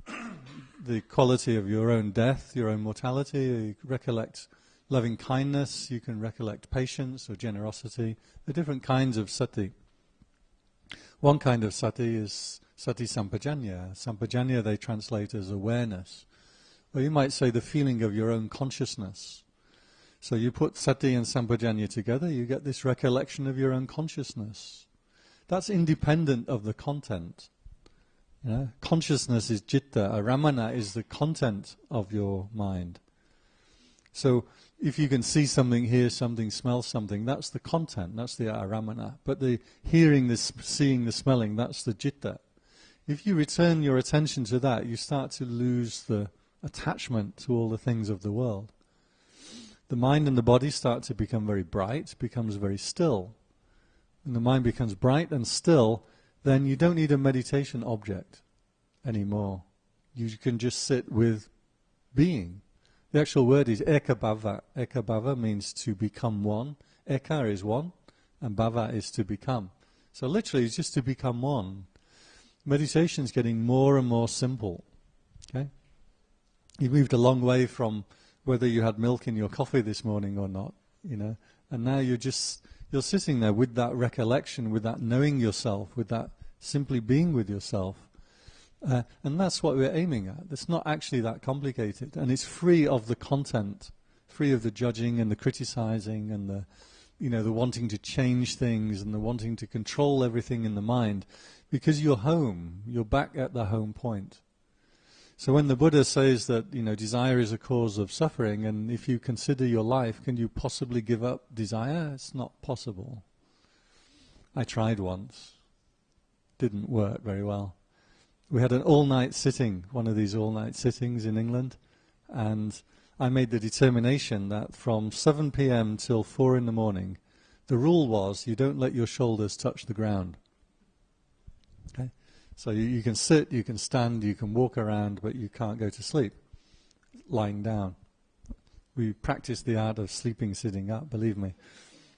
S1: *coughs* the quality of your own death, your own mortality. You recollect loving kindness, you can recollect patience or generosity. There are different kinds of sati. One kind of sati is sati sampajanya. Sampajanya they translate as awareness. Or you might say the feeling of your own consciousness. So you put sati and sampajanya together, you get this recollection of your own consciousness. That's independent of the content. You know? Consciousness is citta, arammana is the content of your mind. So if you can see something, hear something, smell something, that's the content, that's the arammana. But the hearing, the seeing, the smelling, that's the citta. If you return your attention to that, you start to lose the attachment to all the things of the world. The mind and the body start to become very bright, becomes very still. When the mind becomes bright and still, then you don't need a meditation object anymore. You can just sit with being. The actual word is ekabhava. Ekabhava means to become one. Eka is one, and bhava is to become. So literally, it's just to become one. Meditation is getting more and more simple. Okay, you moved a long way from whether you had milk in your coffee this morning or not, you know, and now you're just you're sitting there with that recollection, with that knowing yourself, with that simply being with yourself. Uh, and that's what we're aiming at. It's not actually that complicated, and it's free of the content, free of the judging and the criticizing and the you know, the wanting to change things and the wanting to control everything in the mind because you're home, you're back at the home point. So when the Buddha says that, you know, desire is a cause of suffering and if you consider your life, can you possibly give up desire? It's not possible. I tried once. Didn't work very well. We had an all-night sitting, one of these all-night sittings in England, and I made the determination that from 7 p.m. till 4 in the morning, the rule was you don't let your shoulders touch the ground. Okay? So you, you can sit, you can stand, you can walk around, but you can't go to sleep lying down. We practiced the art of sleeping sitting up, believe me.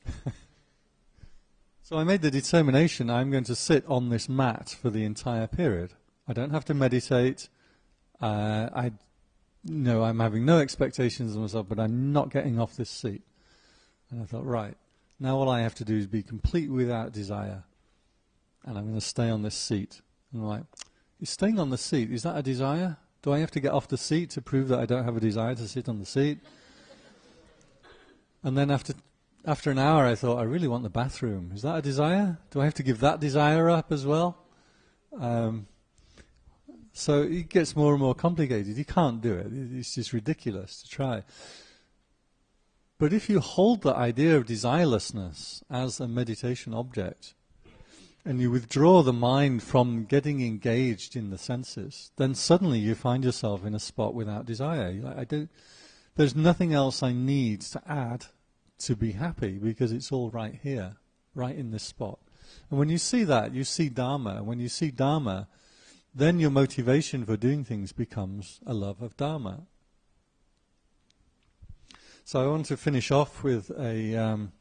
S1: *laughs* so I made the determination I'm going to sit on this mat for the entire period. I don't have to meditate. Uh, I no, I'm having no expectations of myself, but I'm not getting off this seat. And I thought, right, now all I have to do is be complete without desire. And I'm going to stay on this seat. And I'm like, is staying on the seat, is that a desire? Do I have to get off the seat to prove that I don't have a desire to sit on the seat? And then after after an hour, I thought, I really want the bathroom. Is that a desire? Do I have to give that desire up as well? Um, so it gets more and more complicated. You can't do it. It's just ridiculous to try. But if you hold the idea of desirelessness as a meditation object, and you withdraw the mind from getting engaged in the senses, then suddenly you find yourself in a spot without desire. I don't, there's nothing else I need to add to be happy because it's all right here, right in this spot. And when you see that, you see Dharma. When you see Dharma, then your motivation for doing things becomes a love of Dharma. So I want to finish off with a um,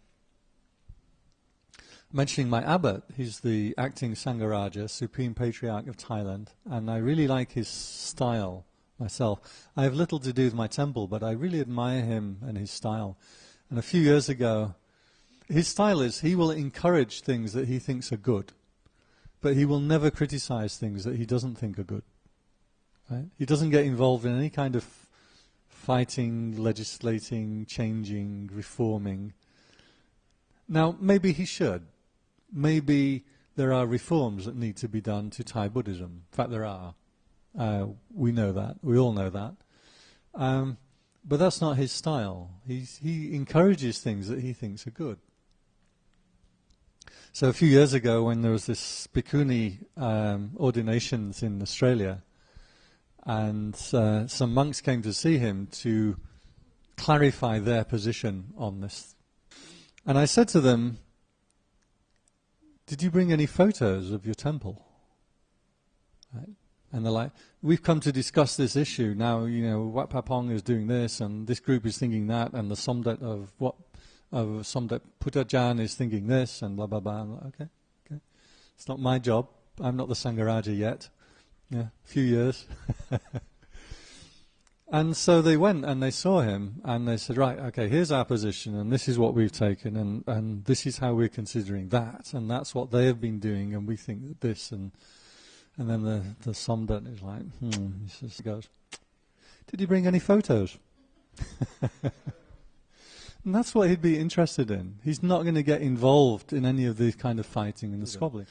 S1: mentioning my abbot. He's the acting Sangharaja, Supreme Patriarch of Thailand, and I really like his style myself. I have little to do with my temple, but I really admire him and his style. And a few years ago, his style is he will encourage things that he thinks are good but he will never criticize things that he doesn't think are good. Right? He doesn't get involved in any kind of fighting, legislating, changing, reforming. Now, maybe he should. Maybe there are reforms that need to be done to Thai Buddhism. In fact, there are. Uh, we know that. We all know that. Um, but that's not his style. He's, he encourages things that he thinks are good. So a few years ago, when there was this bhikkhuni um, ordinations in Australia, and uh, some monks came to see him to clarify their position on this. And I said to them, did you bring any photos of your temple? Right? And they're like, we've come to discuss this issue. Now, you know, Wat Pah Pong is doing this, and this group is thinking that, and the Somdet of what of Somdet Puttajan is thinking this and blah blah blah. Like, okay, okay, it's not my job. I'm not the Sangharaja yet. Yeah, a few years. *laughs* and so they went and they saw him and they said, right, okay, here's our position and this is what we've taken and, and this is how we're considering that and that's what they have been doing and we think that this and and then the the Somdet is like, hmm, he goes, did you bring any photos? *laughs* And that's what he'd be interested in. He's not going to get involved in any of the kind of fighting and the squabbling.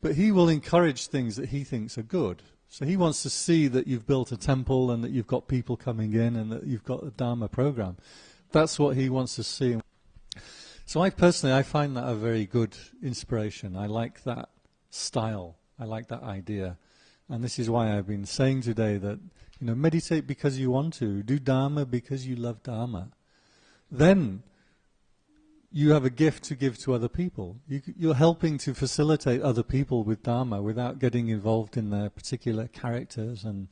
S1: But he will encourage things that he thinks are good. So he wants to see that you've built a temple and that you've got people coming in and that you've got a Dharma program. That's what he wants to see. So I personally, I find that a very good inspiration. I like that style. I like that idea. And this is why I've been saying today that You know, meditate because you want to. Do Dharma because you love Dharma. Then you have a gift to give to other people. You, are helping to facilitate other people with Dharma without getting involved in their particular characters and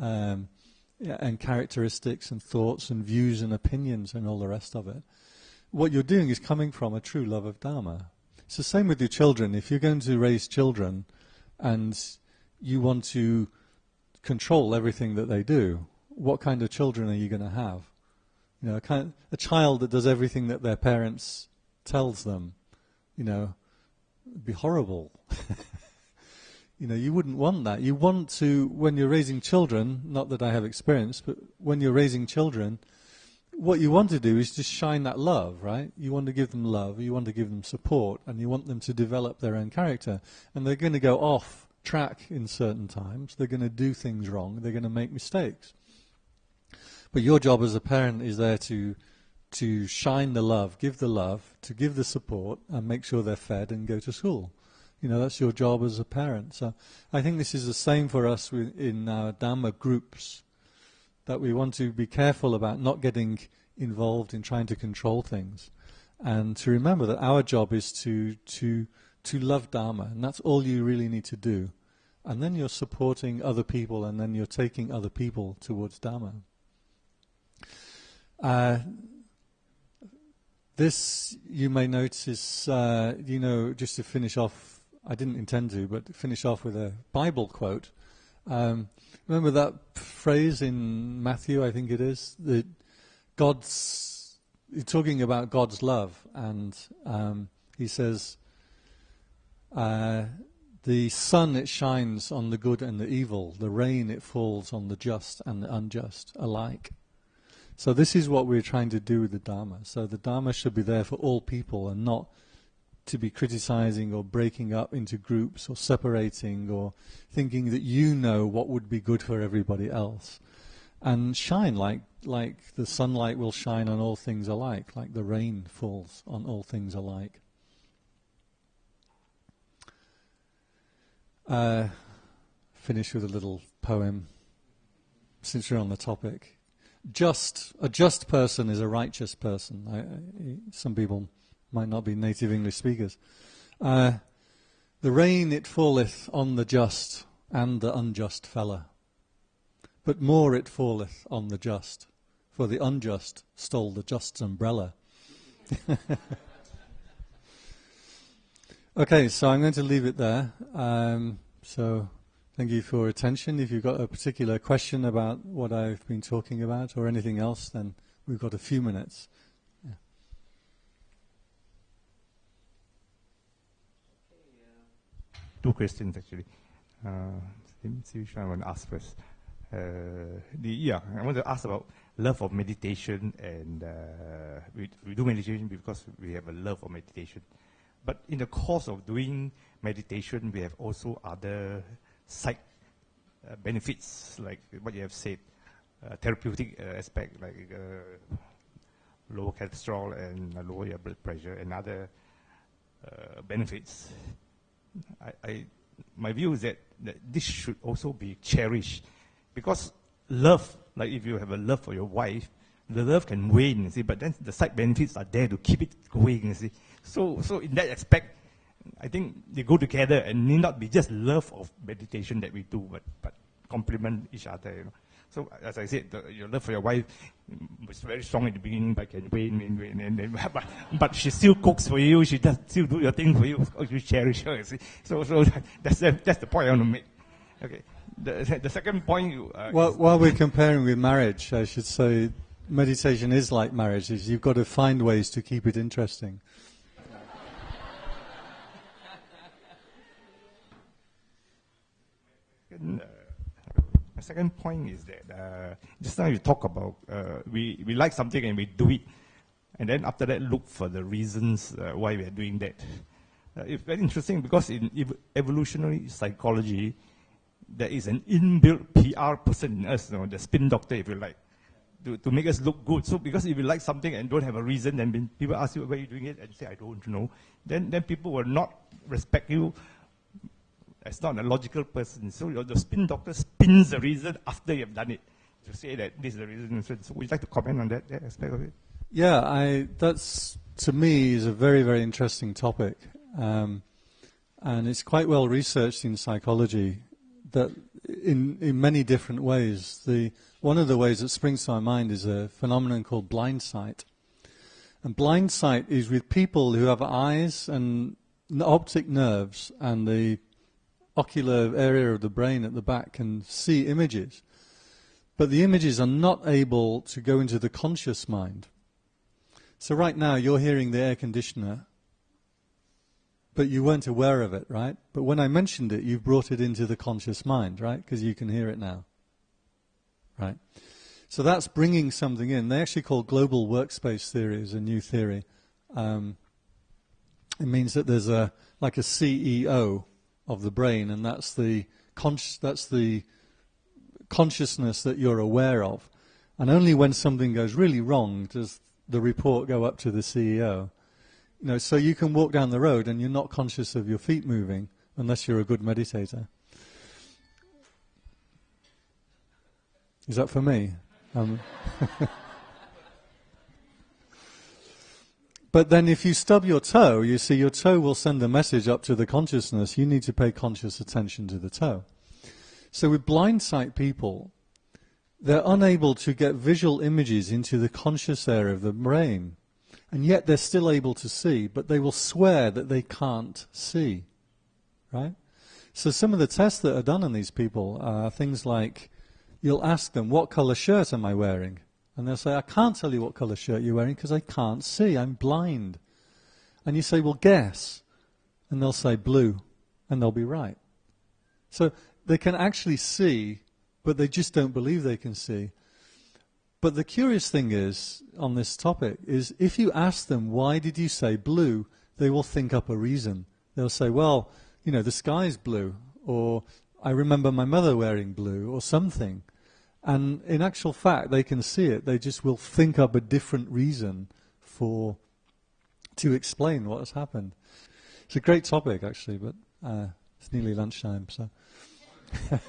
S1: um, and characteristics and thoughts and views and opinions and all the rest of it. What you're doing is coming from a true love of Dharma. It's the same with your children. If you're going to raise children and you want to control everything that they do, what kind of children are you going to have? You know, a, kind of, a child that does everything that their parents tells them, you know, be horrible. *laughs* you know, you wouldn't want that. You want to, when you're raising children, not that I have experience, but when you're raising children, what you want to do is just shine that love, right? You want to give them love, you want to give them support, and you want them to develop their own character. And they're going to go off track in certain times. They're going to do things wrong. They're going to make mistakes. But your job as a parent is there to to shine the love, give the love, to give the support, and make sure they're fed and go to school. You know, that's your job as a parent. So I think this is the same for us in our Dhamma groups, that we want to be careful about not getting involved in trying to control things, and to remember that our job is to to to love Dharma, and that's all you really need to do. And then you're supporting other people, and then you're taking other people towards Dharma. Uh, this, you may notice, uh, you know, just to finish off, I didn't intend to, but finish off with a Bible quote. Um, remember that phrase in Matthew, I think it is, that God's, talking about God's love, and um, he says, uh, the sun it shines on the good and the evil, the rain it falls on the just and the unjust alike. So this is what we're trying to do with the Dharma. So the Dharma should be there for all people and not to be criticizing or breaking up into groups or separating or thinking that you know what would be good for everybody else. And shine like like the sunlight will shine on all things alike, like the rain falls on all things alike. Uh, finish with a little poem, since we're on the topic. Just a just person is a righteous person. I, I, some people might not be native English speakers. Uh, the rain it falleth on the just and the unjust fella, but more it falleth on the just, for the unjust stole the just's umbrella. *laughs* Okay, so I'm going to leave it there. Um, so thank you for your attention. If you've got a particular question about what I've been talking about or anything else, then we've got a few minutes.
S2: Two questions actually. Uh, let me see which one I want to ask first. Uh, the, yeah, I want to ask about love of meditation, and uh, we, we do meditation because we have a love of meditation. But in the course of doing meditation, we have also other side uh, benefits, like what you have said, uh, therapeutic uh, aspect, like uh, lower cholesterol and lower your blood pressure, and other uh, benefits. I, I, my view is that, that this should also be cherished, because love, like if you have a love for your wife, the love can wane, you see, but then the side benefits are there to keep it going, you see. So, so in that aspect, I think they go together and need not be just love of meditation that we do, but, but complement each other, you know. So as I said, the, your love for your wife was very strong in the beginning, but can wane, wane, wane, and, and, *laughs* but, but she still cooks for you, she does still do your thing for you, you cherish her, you see. So, so *laughs* that's, the, that's the point I want to make. Okay. The, the second point.
S1: Uh, well, while we're comparing with marriage, I should say meditation is like marriage, is you've got to find ways to keep it interesting.
S2: Second, uh, my second point is that uh, just now you talk about uh, we, we like something and we do it, and then after that look for the reasons uh, why we are doing that. Uh, it's very interesting because in ev- evolutionary psychology, there is an inbuilt PR person in us, you know, the spin doctor, if you like, to, to make us look good. So because if you like something and don't have a reason, then people ask you why are you doing it, and you say I don't know, then then people will not respect you It's not a logical person. So the spin doctor spins the reason after you've done it to say that this is the reason. So, so would you like to comment on that, that aspect of it?
S1: Yeah, I, that's to me is a very, very interesting topic. Um, and it's quite well researched in psychology that in, in many different ways. The, one of the ways that springs to my mind is a phenomenon called blind sight. And blind sight is with people who have eyes and optic nerves and the ocular area of the brain at the back can see images. But the images are not able to go into the conscious mind. So right now you're hearing the air conditioner, but you weren't aware of it, right? But when I mentioned it, you've brought it into the conscious mind, right? Because you can hear it now. Right? So that's bringing something in. They actually call global workspace theory as a new theory. Um, it means that there's a like a CEO of the brain, and that's the that's the consciousness that you're aware of. And only when something goes really wrong does the report go up to the CEO. You know, so you can walk down the road and you're not conscious of your feet moving unless you're a good meditator. Is that for me? Um *laughs* but then if you stub your toe, you see your toe will send a message up to the consciousness. You need to pay conscious attention to the toe. So with blind sight people, they're unable to get visual images into the conscious area of the brain. And yet they're still able to see, but they will swear that they can't see. Right? So some of the tests that are done on these people are things like you'll ask them, What color shirt am I wearing? And they'll say, I can't tell you what color shirt you're wearing because I can't see. I'm blind. And you say, Well, guess. And they'll say blue. And they'll be right. So they can actually see but they just don't believe they can see. But the curious thing is, on this topic, is if you ask them, why did you say blue, they will think up a reason. They'll say, well, you know, the sky's blue, or I remember my mother wearing blue, or something. And in actual fact, they can see it. They just will think up a different reason for to explain what has happened. It's a great topic, actually, but uh, it's nearly lunchtime, so. *laughs*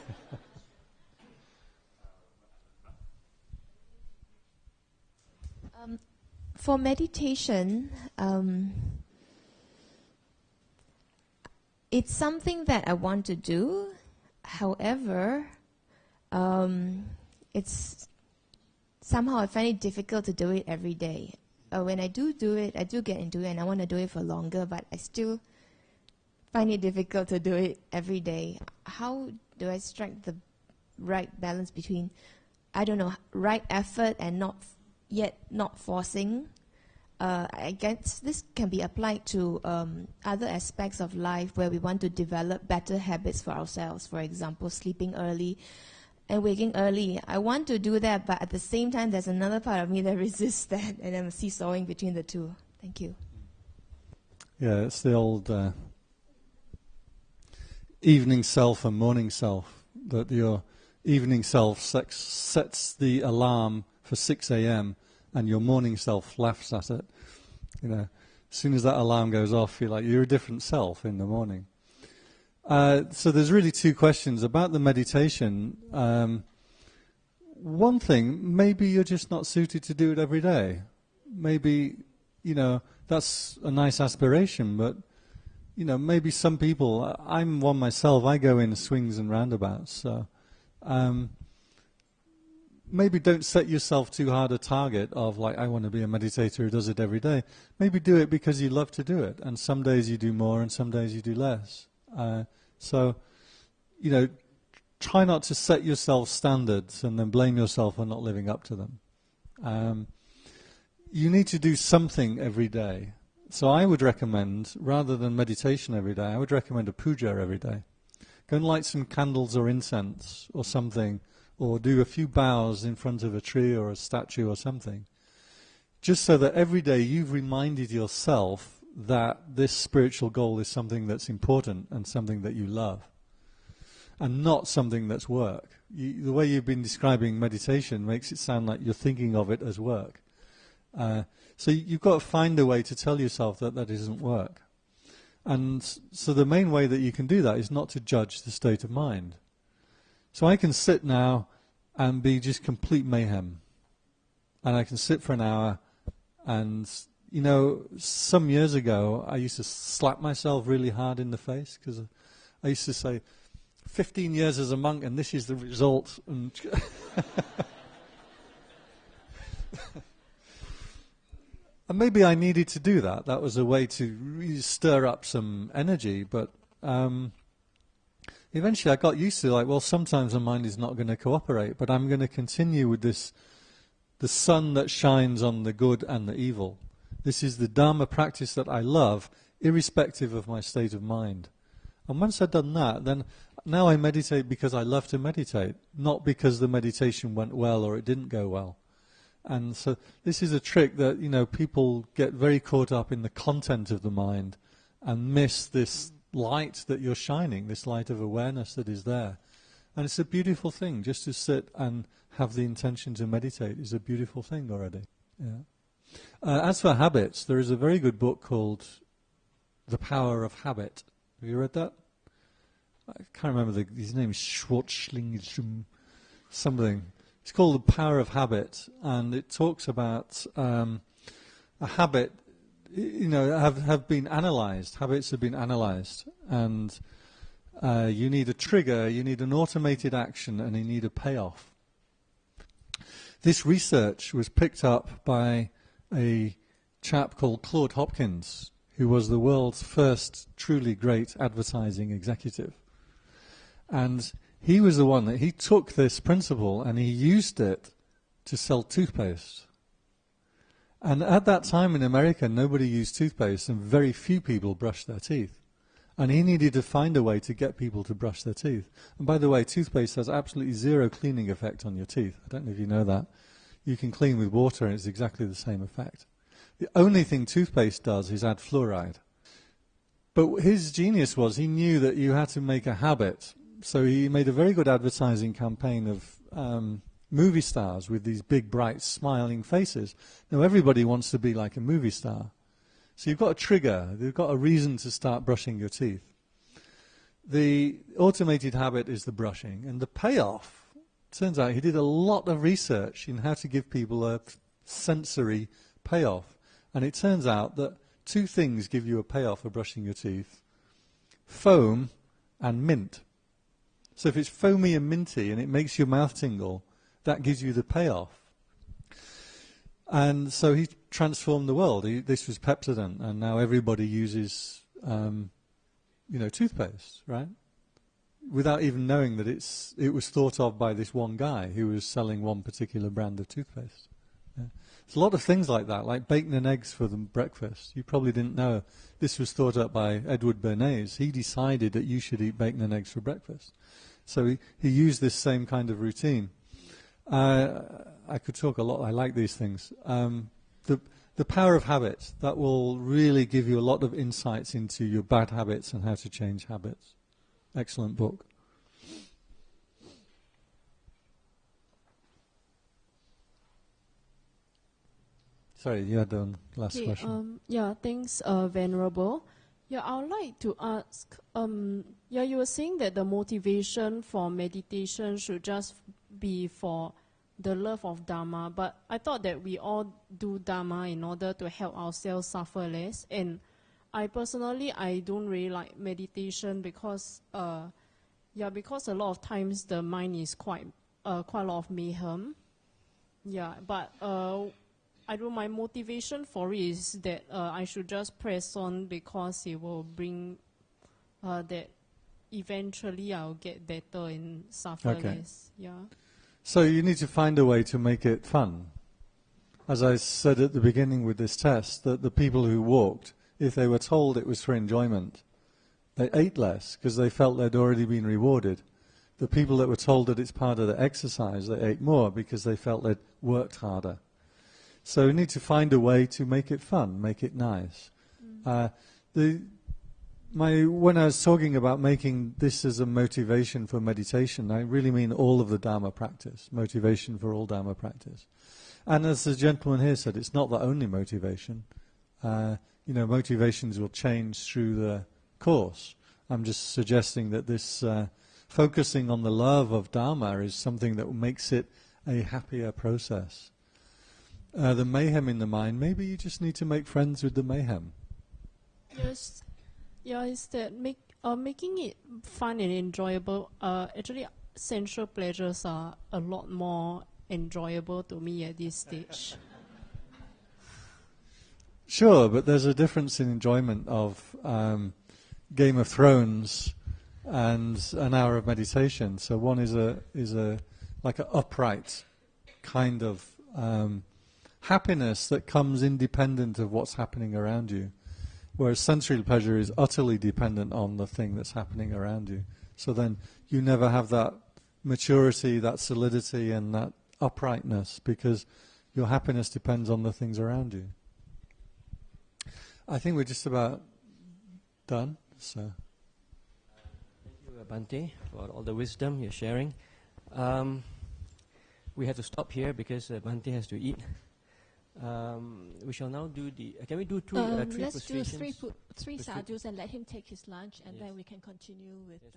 S3: for meditation, um, it's something that I want to do. However, um, it's somehow I find it difficult to do it every day. When I do do it, I do get into it and I want to do it for longer, but I still find it difficult to do it every day. How do I strike the right balance between, I don't know, right effort and not yet not forcing uh, I guess this can be applied to um, other aspects of life where we want to develop better habits for ourselves. For example, sleeping early and waking early. I want to do that, but at the same time, there's another part of me that *laughs* resists that, and I'm seesawing between the two. Thank you.
S1: Yeah, it's the old uh, evening self and morning self. That your evening self sets the alarm for 6 a.m and your morning self laughs at it. You know, as soon as that alarm goes off, you're like you're a different self in the morning. Uh, so there's really two questions about the meditation. Um, one thing, maybe you're just not suited to do it every day. Maybe, you know, that's a nice aspiration, but, you know, maybe some people, I'm one myself, I go in swings and roundabouts. So, um, maybe don't set yourself too hard a target of like I want to be a meditator who does it every day. Maybe do it because you love to do it, and some days you do more, and some days you do less. Uh, so, you know, try not to set yourself standards and then blame yourself for not living up to them. Um, you need to do something every day. So I would recommend, rather than meditation every day, I would recommend a puja every day. Go and light some candles or incense or something or do a few bows in front of a tree or a statue or something. Just so that every day you've reminded yourself that this spiritual goal is something that's important and something that you love, and not something that's work. You, the way you've been describing meditation makes it sound like you're thinking of it as work. Uh, so you've got to find a way to tell yourself that that isn't work. And so the main way that you can do that is not to judge the state of mind. So I can sit now and be just complete mayhem. And I can sit for an hour and, you know, some years ago I used to slap myself really hard in the face because I used to say, 15 years as a monk and this is the result. And *laughs* And maybe I needed to do that. That was a way to stir up some energy. But um, eventually I got used to like, well, sometimes the mind is not going to cooperate, but I'm going to continue with this, the sun that shines on the good and the evil. This is the Dharma practice that I love, irrespective of my state of mind. And once I've done that, then now I meditate because I love to meditate, not because the meditation went well or it didn't go well. And so this is a trick that, you know, people get very caught up in the content of the mind and miss this light that you're shining, this light of awareness that is there. And it's a beautiful thing. Just to sit and have the intention to meditate is a beautiful thing already. Yeah. Uh, as for habits, there is a very good book called The Power of Habit. Have you read that? I can't remember the, his name is something. It's called The Power of Habit, and it talks about um, a habit, you know, have, have been analyzed. Habits have been analyzed, and uh, you need a trigger, you need an automated action, and you need a payoff. This research was picked up by a chap called Claude Hopkins, who was the world's first truly great advertising executive. And he was the one that he took this principle and he used it to sell toothpaste. And at that time in America, nobody used toothpaste and very few people brushed their teeth. And he needed to find a way to get people to brush their teeth. And by the way, toothpaste has absolutely zero cleaning effect on your teeth. I don't know if you know that. You can clean with water and it's exactly the same effect. The only thing toothpaste does is add fluoride. But his genius was he knew that you had to make a habit so he made a very good advertising campaign of um, movie stars with these big, bright, smiling faces. Now everybody wants to be like a movie star. So you've got a trigger, you've got a reason to start brushing your teeth. The automated habit is the brushing, and the payoff, turns out he did a lot of research in how to give people a sensory payoff. And it turns out that two things give you a payoff for brushing your teeth foam and mint. So if it's foamy and minty and it makes your mouth tingle, that gives you the payoff. And so he transformed the world. He, this was Pepsodent, and now everybody uses, um, you know, toothpaste, right? Without even knowing that it's it was thought of by this one guy who was selling one particular brand of toothpaste. Yeah. There's a lot of things like that, like bacon and eggs for the breakfast. You probably didn't know this was thought up by Edward Bernays. He decided that you should eat bacon and eggs for breakfast. So he, he used this same kind of routine. Uh, I could talk a lot. I like these things. Um, the, the power of habit, that will really give you a lot of insights into your bad habits and how to change habits. Excellent book. Sorry, you had the last
S4: okay,
S1: question.
S4: Um, yeah, thanks, uh, Venerable. Yeah, I would like to ask. Um, yeah, you were saying that the motivation for meditation should just be for the love of Dharma, but I thought that we all do Dharma in order to help ourselves suffer less. And I personally, I don't really like meditation because, uh, yeah, because a lot of times the mind is quite, uh, quite a lot of mayhem. Yeah, but uh, I don't. My motivation for it is that uh, I should just press on because it will bring uh, that eventually I'll get better and suffer
S1: Okay.
S4: less. Yeah.
S1: So you need to find a way to make it fun. As I said at the beginning with this test, that the people who walked, if they were told it was for enjoyment, they ate less because they felt they'd already been rewarded. The people that were told that it's part of the exercise, they ate more because they felt they'd worked harder. So we need to find a way to make it fun, make it nice. Uh, the, my, when I was talking about making this as a motivation for meditation, I really mean all of the Dharma practice, motivation for all Dharma practice. And as the gentleman here said, it's not the only motivation. Uh, you know, motivations will change through the course. I'm just suggesting that this uh, focusing on the love of Dharma is something that makes it a happier process. Uh, the mayhem in the mind, maybe you just need to make friends with the mayhem.
S4: Yes, yeah, is that make uh, making it fun and enjoyable. Uh, actually, sensual pleasures are a lot more enjoyable to me at this stage.
S1: Sure, but there's a difference in enjoyment of um, Game of Thrones and an hour of meditation. So one is a is a like an upright kind of um, happiness that comes independent of what's happening around you, whereas sensory pleasure is utterly dependent on the thing that's happening around you. So then you never have that maturity, that solidity, and that uprightness because your happiness depends on the things around you. I think we're just about done. So.
S5: Thank you, Bhante, for all the wisdom you're sharing. Um, we have to stop here because uh, Bhante has to eat. Um, we shall now do the. Uh, can we do two, uh,
S6: Um,
S5: three
S6: let's do three,
S5: prostrations?
S6: pu- three
S5: Prostri-
S6: sadhus and let him take his lunch, and
S5: Yes.
S6: then we can continue with.
S5: Yes,